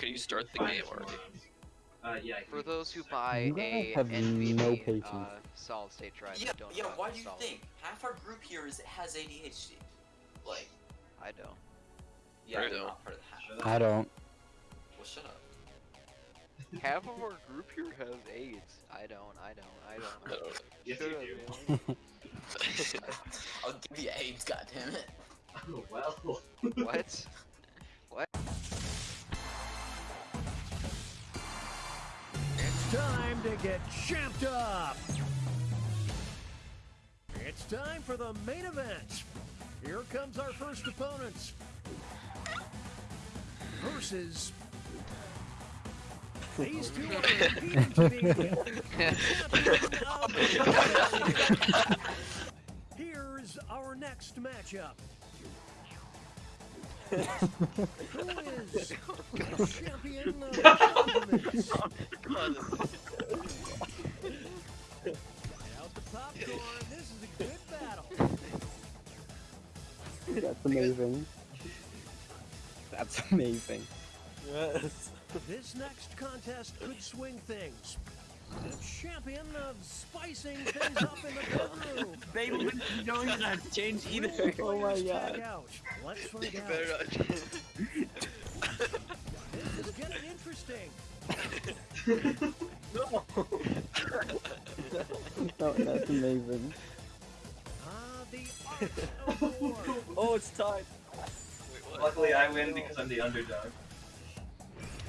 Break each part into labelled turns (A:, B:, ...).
A: can you start the game already?
B: Uh, yeah.
C: For those who buy a
D: have
C: NVMe
D: no patience.
C: uh, solid state drive,
E: Yeah,
C: don't
E: yeah. Why do you
C: install it.
E: think half our group here is has ADHD? Like,
C: I don't.
E: yeah,
A: I don't.
E: not part of the half.
D: I don't.
E: Well, shut up.
C: Half of our group here has AIDS. I don't. I don't. I
A: I
C: don't.
A: don't
B: Yes,
C: Shut
B: you
C: up,
B: do.
C: man.
E: I'll give you AIDS, goddammit.
B: Oh, well.
C: What? What?
F: Time to get champed up! It's time for the main event! Here comes our first opponents. Versus. These two are competing to be the champion of the Here's our next matchup. Who is the champion this is a good battle.
D: That's amazing. That's amazing.
G: Yes.
F: This next contest could swing things. The champion of spicing things up in the bedroom.
G: Baby, you don't even have to change either.
D: Oh my God.
F: out. Let's find
A: You
F: out.
A: better not.
F: This is getting interesting.
D: No, that's amazing.
F: Ah, the art of war.
G: Oh, it's tied.
A: Wait, what?
B: Luckily, I win because I'm the underdog.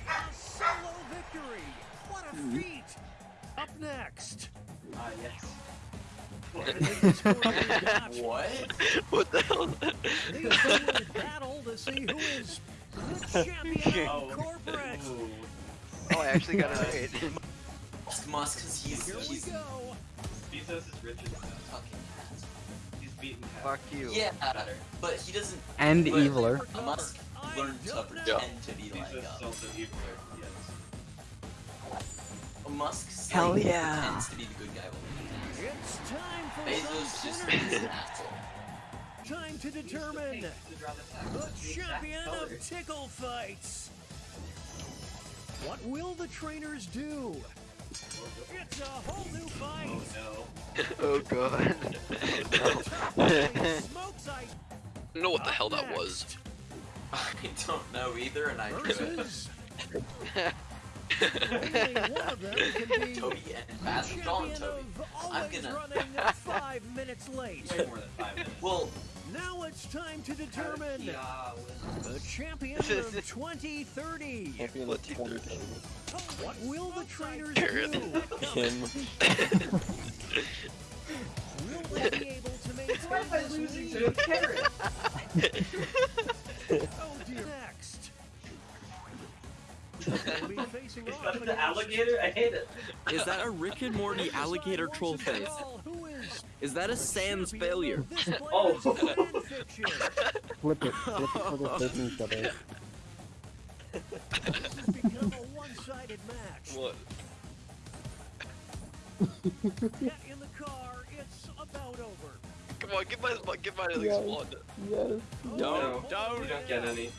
F: A solo victory. What a feat. Up next.
B: Ah, yes.
F: This one is not
E: What?
A: What the hell?
F: These two will battle to see who is the champion
B: Oh.
F: corporate.
B: Ooh.
C: Oh, I actually got it right.
E: Musk Musk, cause he's
F: Here we
E: he's
F: go.
B: Bezos is rich as hell.
E: fucking cat.
B: He's beaten cat.
C: Fuck you.
E: Yeah, better. but he doesn't.
D: And
E: But-
D: eviler.
E: A Musk
F: I
E: learned to
F: don't know.
E: pretend to be like
B: Bezos is
E: um,
B: also evil. Yes.
E: a Musk.
D: Hell yeah.
E: Pretends to be the good guy. When
F: It's time for
E: Bezos just is an asshole.
F: Time to determine the champion of tickle fights. What will the trainers do? It's a whole new fight.
B: Oh no.
A: Oh god.
F: Smoke
A: I don't know what the hell that was.
E: I don't know either, and I do it.
F: versus. Only one of them can be
E: Toby and
F: the
E: Basil, call him
F: champion
E: Toby. I'm gonna-
F: running five minutes late.
B: Way more than five minutes.
E: Well,
F: Now it's time to determine the champion of 2030.
G: Champion
A: What
G: of 2030.
F: What will the trainers
A: Carrot.
F: do?
G: Him.
F: Will they be able to maintain
B: Why am I losing
F: lead?
B: to a carrot?
F: Oh dear. Next. They'll be facing
B: Is
F: off
B: that the alligator? I hate it.
G: Is that a Rick and Morty alligator troll face?
F: Oh, who is
G: Is that a
F: the
G: Sans
F: champion
G: failure?
F: of this
B: Oh.
F: player's fan fiction.
D: Flip it. Flip it so they're facing each other.
F: This has become a one-sided match.
A: What?
F: Get in the car. It's about over.
A: Come on, give my give mine at least
D: Yes.
A: one.
D: Yes.
F: Oh,
B: No,
G: don't.
B: You don't get any.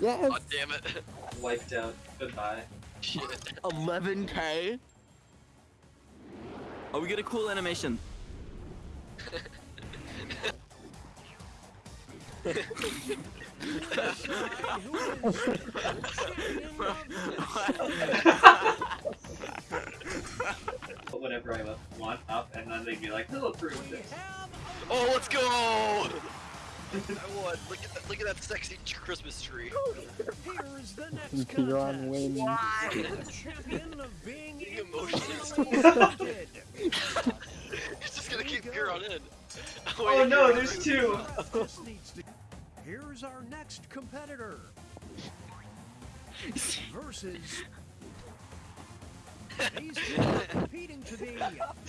D: Yes.
A: God damn it.
B: Wiped out. Goodbye.
A: Shit.
G: 11k? Oh, we get a cool animation.
F: Decide who is the champion of
B: But whenever I want up, and then they'd be like, "Who approved
F: We
B: this?"
F: have
A: Oh, let's go! I won. Look at that! Look at that sexy Christmas tree.
F: Here's the next
D: Piron
F: contest.
D: wins.
F: The champion of being
A: Being emotionless.
F: emotionally stunted.
A: He's just gonna keep Huron in.
B: Oh no, there's two.
F: Just needs to- Here's our next competitor. Versus. These two are competing to be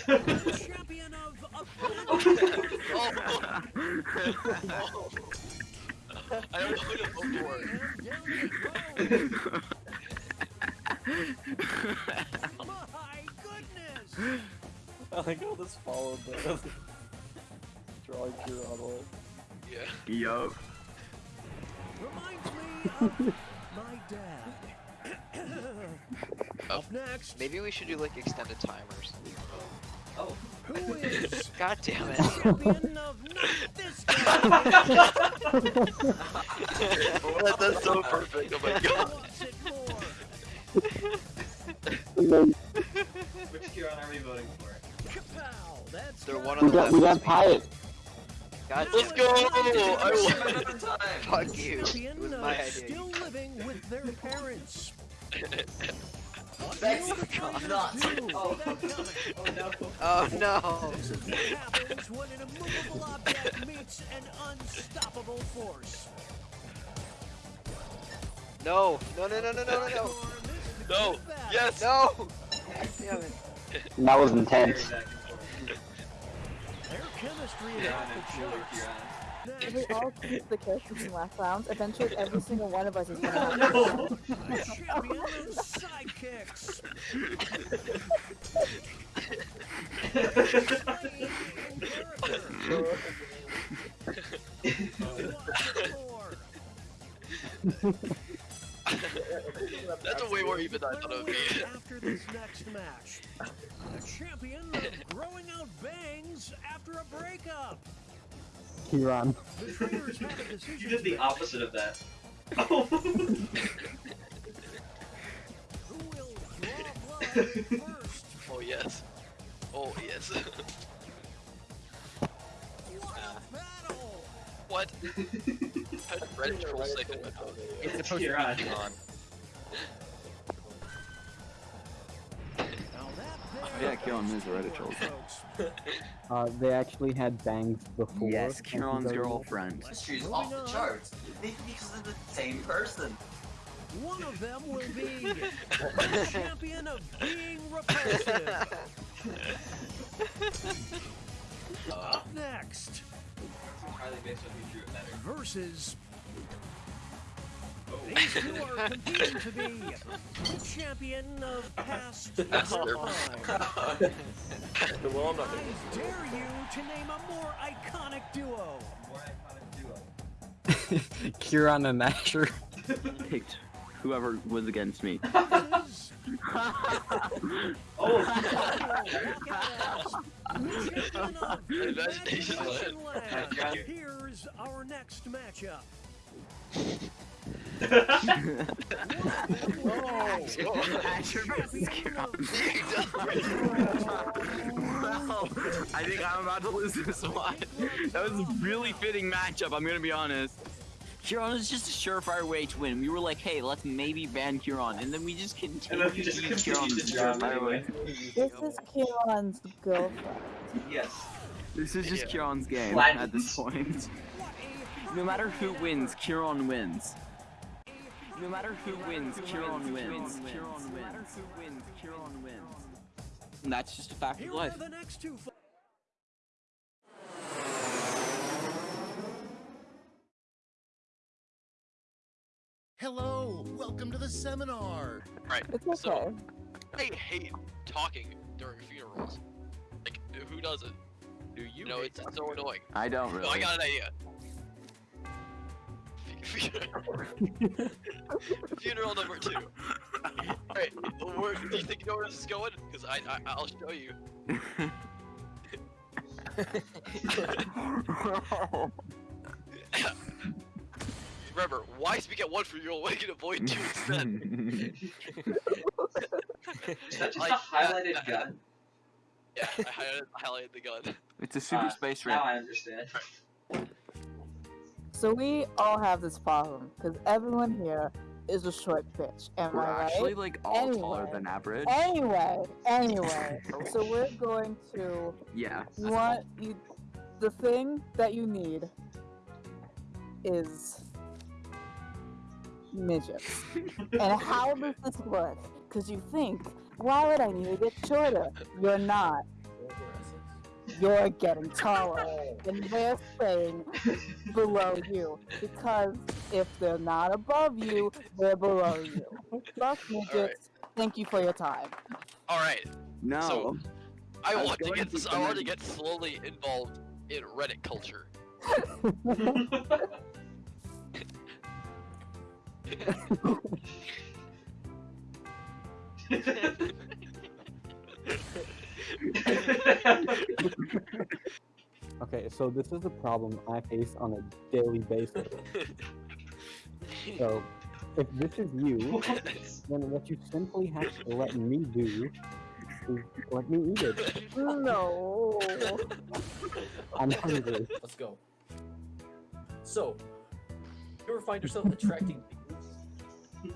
F: the champion of opponent.
A: Oh. oh. I don't know who to vote for.
F: And down the road. My goodness!
G: I like how this followed the drawing your on
A: Yeah.
D: Yup.
F: Reminds me of my dad. Up oh. next,
C: Maybe we should do like extended timers.
B: Oh.
F: who is
C: God damn it.
F: champion of not this guy?
A: that, that's so perfect. Oh my god.
F: Wants it more.
B: Which Kieran are we voting for?
F: Kapow! That's
C: They're one
F: it.
C: on
D: We
C: the
D: got
C: left.
D: we got
C: with.
D: Pyatt.
C: God
A: Let's go! I won.
C: Fuck you. It was my idea.
F: still living with their parents. What
E: Thanks.
F: will the
E: Not.
F: Oh.
E: oh
F: See that coming.
B: Oh no.
C: Oh no.
F: This is what happens when an immovable object meets an unstoppable force.
C: No. No, no, no, no, no, no, no.
A: No. Yes.
C: No. Damn it.
D: That was intense.
B: back and forth.
F: Their chemistry is off the charts.
B: Kieran.
H: If we all keep the characters from last round, eventually every single one of us is gonna have
B: No.
F: The champion of sidekicks. Playing in character. Wants it more.
A: That's a way more even than I thought it would be.
F: After this next match, the champion of growing out bangs after a breakup.
D: Kieran.
F: The trainers have a decision.
B: You did the opposite of that. Oh.
F: Who will draw blood first?
A: Oh yes. Oh yes.
F: What a
A: what? How did Red Troll second with?
B: It's supposed to be
A: on.
G: Yeah, Kieran is a Reddit troll.
D: Uh, they actually had bangs before.
G: Yes,
D: and
G: Kieran's
D: so-
G: girlfriend.
E: History's off the charts. Maybe because they're the same person.
F: One of them will be the champion of being repulsive. Up next,
B: Entirely based on who drew it better.
F: versus These two are competing to be the champion of past
A: Master.
F: time.
A: well, I'm not
F: I dare you to name a more iconic duo.
B: More iconic duo.
D: Kieran and Asher.
G: Picked whoever was against me.
B: Oh.
F: champion of
A: Imagination
F: Imagination
A: Land.
F: Land. Here's our next matchup.
G: Asher versus Kieran. Well, I think I'm about to lose this one. That was a really fitting matchup, I'm gonna be honest. Kieran is just a surefire way to win. We were like, hey, let's maybe ban Kieran, and then we just
B: And
G: continued
B: then you just
G: to beat
B: continue
G: Kieran
B: to draw
G: surefire way.
H: This is Kieran's girlfriend.
B: Yes.
G: This is just
A: Yeah.
G: Kieran's game
B: Flat.
G: at this point. No matter who wins, Kieran wins. No matter who wins, Kieran wins. Kieran wins. No wins, Kieran wins. And that's just a fact of life.
F: the next two.
I: Hello, welcome to the seminar.
A: Right.
H: It's okay.
A: So I hate talking during funerals. Like, who does it?
C: Do you
A: You know, it's so annoying.
G: I don't
A: Oh, I got an idea. Funeral number two. Alright, where, do you think you know where this is going? Because I, I, I'll show you. Remember, why speak at one funeral when you can avoid two instead?
B: Is that just
A: Like,
B: a highlighted gun?
A: Yeah, I highlighted, highlighted the gun.
G: it's a super
B: Ah,
G: space
B: Now. I understand.
H: So we all have this problem because everyone here is a short bitch. Am
G: We're
H: I right?
G: actually like all taller than average.
H: Anyway, anyway. so we're going to.
G: Yeah.
H: You. The thing that you need is midgets. and how does this work? Because you think, why would I need to get shorter? You're not. You're getting taller. and they're staying below you. Because if they're not above you, they're below you. Fuck midgets. Thank you for your time.
A: Alright,
G: No.
A: So- I,
G: I
A: want to get
G: to
A: this, I want to get slowly involved in Reddit culture.
D: Okay, so this is a problem I face on a daily basis. So, if this is you, then what you simply have to let me do is let me eat it.
H: No.
D: I'm hungry.
J: Let's go. So, you ever find yourself attracting people?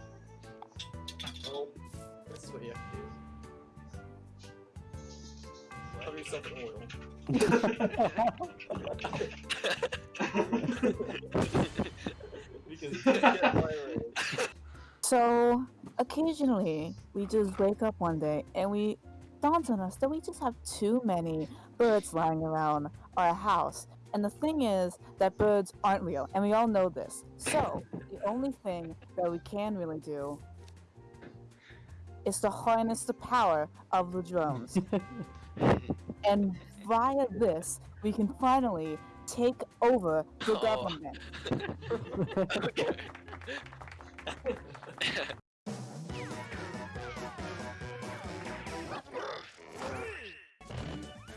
J: Well, this is what you have to do. Yourself in oil. because you can't get viral.
H: So occasionally we just wake up one day and we dawns on us that we just have too many birds lying around our house. And the thing is that birds aren't real, and we all know this. So the only thing that we can really do is to harness the power of the drones. and via this, we can finally take over the
A: Oh.
H: government.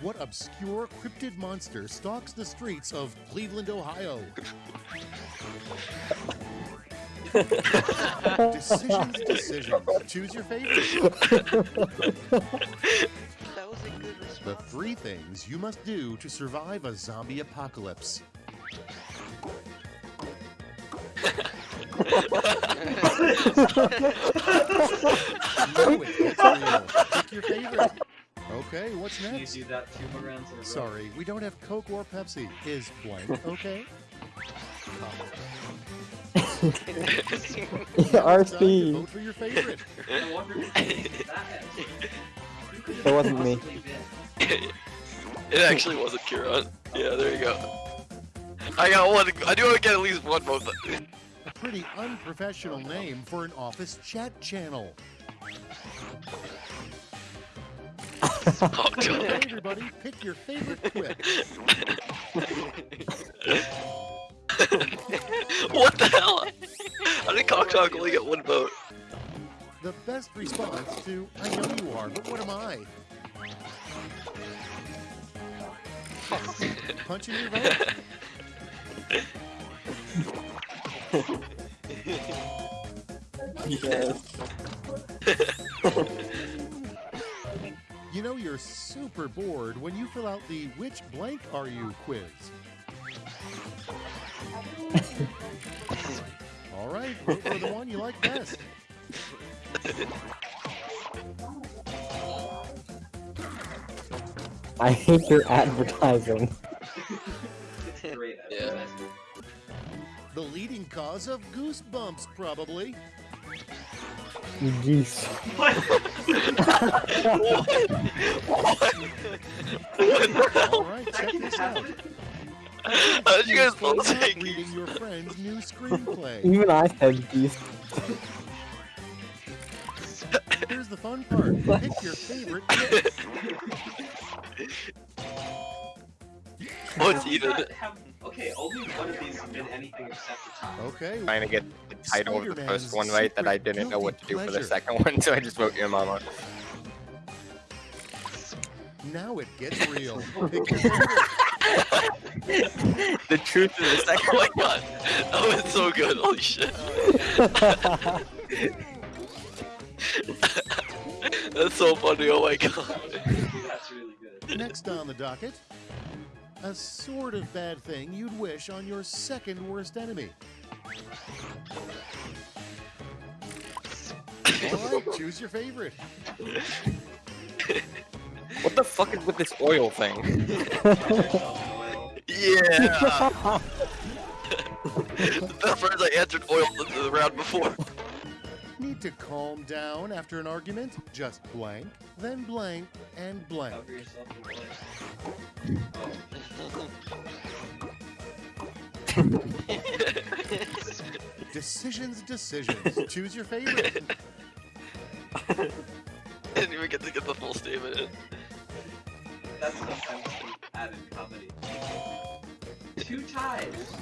I: What obscure cryptid monster stalks the streets of Cleveland, Ohio? decisions, decisions. Choose your favorite. three things you must do to survive a zombie apocalypse. No, it gets real. Pick your favorite. Okay, what's
B: Can you
I: next?
B: do that two more rounds in a row?
I: Sorry, we don't have Coke or Pepsi. Is blank okay?
D: Our
I: Now it's time to
D: theme.
I: vote for your favorite.
B: I wonder who picked that answer. Who could
D: It wasn't me.
A: it actually wasn't Kieran. Yeah, there you go. I got one. I do want to get at least one vote.
I: A pretty unprofessional name for an office chat channel.
A: Oh
I: everybody, pick your favorite quip.
A: what the hell? How did Cock Talk only get one vote?
I: The best response to I know you are, but what am I? Punching your vote?
D: Yes.
I: You know you're super bored when you fill out the which blank are you quiz. All right, vote for the one you like best.
D: I hate your advertising.
A: Yeah.
I: The leading cause of goosebumps, probably.
D: Geese.
A: what? What? What?
I: All right, check this out.
A: How did you guys
I: You're
A: both say
I: reading your friend's new screenplay.
D: Even I said geese.
I: Here's the fun part. Pick your favorite quip.
A: What's
B: How
A: even?
B: have- Okay, only one of these has been anything except the top.
I: Okay,
K: trying to get the title of the
I: Spider-Man's
K: first one right that I didn't know what to do
I: guilty
K: for the second one, so I just wrote your mama.
I: now it gets real. Pick your favorite.
K: the truth of the
A: Oh
K: second
A: my god, that was so good. Holy shit. That's so funny. Oh my god.
B: That's really good.
I: Next on the docket, a sort of bad thing you'd wish on your second worst enemy. All right, choose your favorite.
K: What the fuck is with this oil thing?
B: Oil.
A: Yeah. the first I answered oil the, the round before.
I: Need to calm down after an argument? Just blank, then blank, and blank.
B: Cover yourself in oil.
I: Decisions, decisions. Choose your favorite.
A: I Didn't even get to get the full statement in.
B: That's sometimes added comedy. Two ties.